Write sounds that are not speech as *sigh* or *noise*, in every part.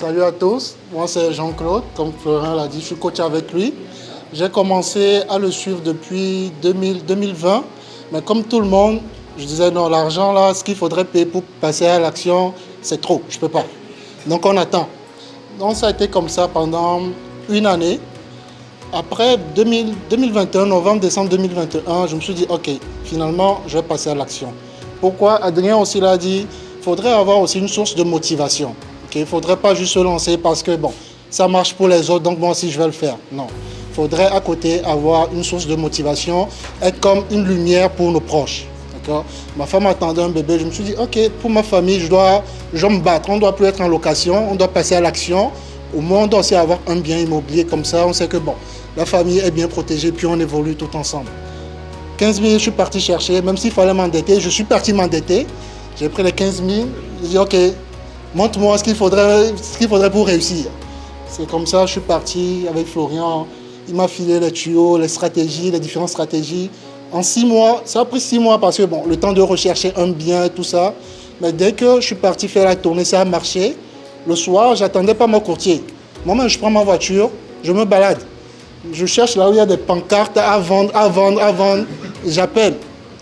Salut à tous, moi c'est Jean-Claude, comme Florent l'a dit, je suis coach avec lui. J'ai commencé à le suivre depuis 2020, mais comme tout le monde, je disais non, l'argent là, ce qu'il faudrait payer pour passer à l'action, c'est trop, je ne peux pas. Donc on attend. Donc ça a été comme ça pendant une année. Après 2021, novembre, décembre 2021, je me suis dit, ok, finalement, je vais passer à l'action. Pourquoi? Adrien aussi l'a dit, il faudrait avoir aussi une source de motivation. Il ne faudrait pas juste se lancer parce que bon, ça marche pour les autres, donc moi aussi je vais le faire. Non. Il faudrait à côté avoir une source de motivation, être comme une lumière pour nos proches. Ma femme attendait un bébé, je me suis dit, ok, pour ma famille, je dois, me battre. On ne doit plus être en location, on doit passer à l'action. Au moins, on doit aussi avoir un bien immobilier comme ça. On sait que bon, la famille est bien protégée, puis on évolue tout ensemble. 15 000, je suis parti chercher, même s'il fallait m'endetter, je suis parti m'endetter. J'ai pris les 15 000, j'ai dit, ok, montre-moi ce qu'il faudrait, faudrait pour réussir. C'est comme ça, je suis parti avec Florian. Il m'a filé les tuyaux, les stratégies, les différentes stratégies. En six mois, ça a pris six mois parce que bon, le temps de rechercher un bien tout ça. Mais dès que je suis parti faire la tournée, ça a marché. Le soir, j'attendais pas mon courtier. Moi-même, je prends ma voiture, je me balade. Je cherche là où il y a des pancartes à vendre, à vendre, à vendre. J'appelle.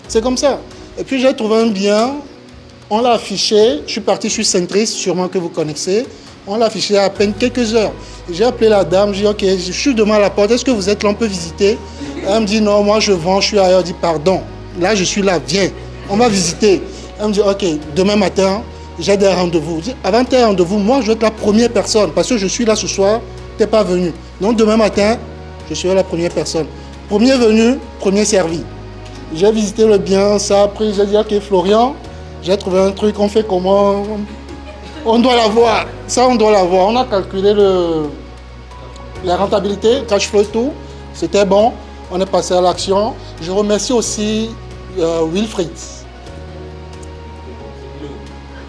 C'est comme ça. Et puis j'ai trouvé un bien, on l'a affiché, je suis parti, je suis centriste, sûrement que vous connaissez. On l'a affiché à peine quelques heures. J'ai appelé la dame, j'ai dit, ok, je suis devant la porte, est-ce que vous êtes là, on peut visiter? Elle me dit, non, moi je vends, je suis ailleurs. Je dis, pardon, là je suis là, viens, on va visiter. Elle me dit, ok, demain matin, j'ai des rendez-vous. Avant tes rendez-vous, moi je vais être la première personne, parce que je suis là ce soir, tu n'es pas venu. Donc demain matin, je serai la première personne. Premier venu, premier servi. J'ai visité le bien, ça a pris, j'ai dit, ok, Florian, j'ai trouvé un truc, on fait comment On doit l'avoir. Ça, on doit l'avoir. On a calculé le, la rentabilité, cash flow tout. C'était bon. On est passé à l'action. Je remercie aussi euh, Wilfried.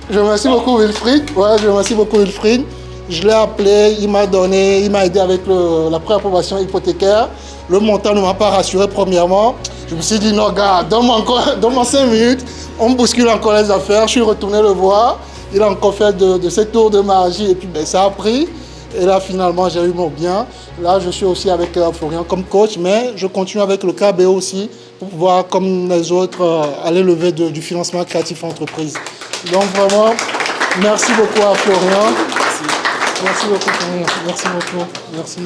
Je remercie beaucoup Wilfried. Ouais, je remercie beaucoup Wilfried. Je l'ai appelé, il m'a donné, il m'a aidé avec la préapprobation hypothécaire. Le montant ne m'a pas rassuré premièrement. Je me suis dit, non, gars, donne-moi encore, *laughs* donne 5 minutes. On bouscule encore les affaires. Je suis retourné le voir. Il a encore fait de, de ses tours de magie et puis ben, ça a pris. Et là, finalement, j'ai eu mon bien. Là, je suis aussi avec euh, Florian comme coach, mais je continue avec le KBO aussi pour pouvoir, comme les autres, euh, aller lever du financement créatif entreprise. Donc vraiment, merci beaucoup à Florian. Merci, merci beaucoup, Florian. Merci beaucoup. Merci.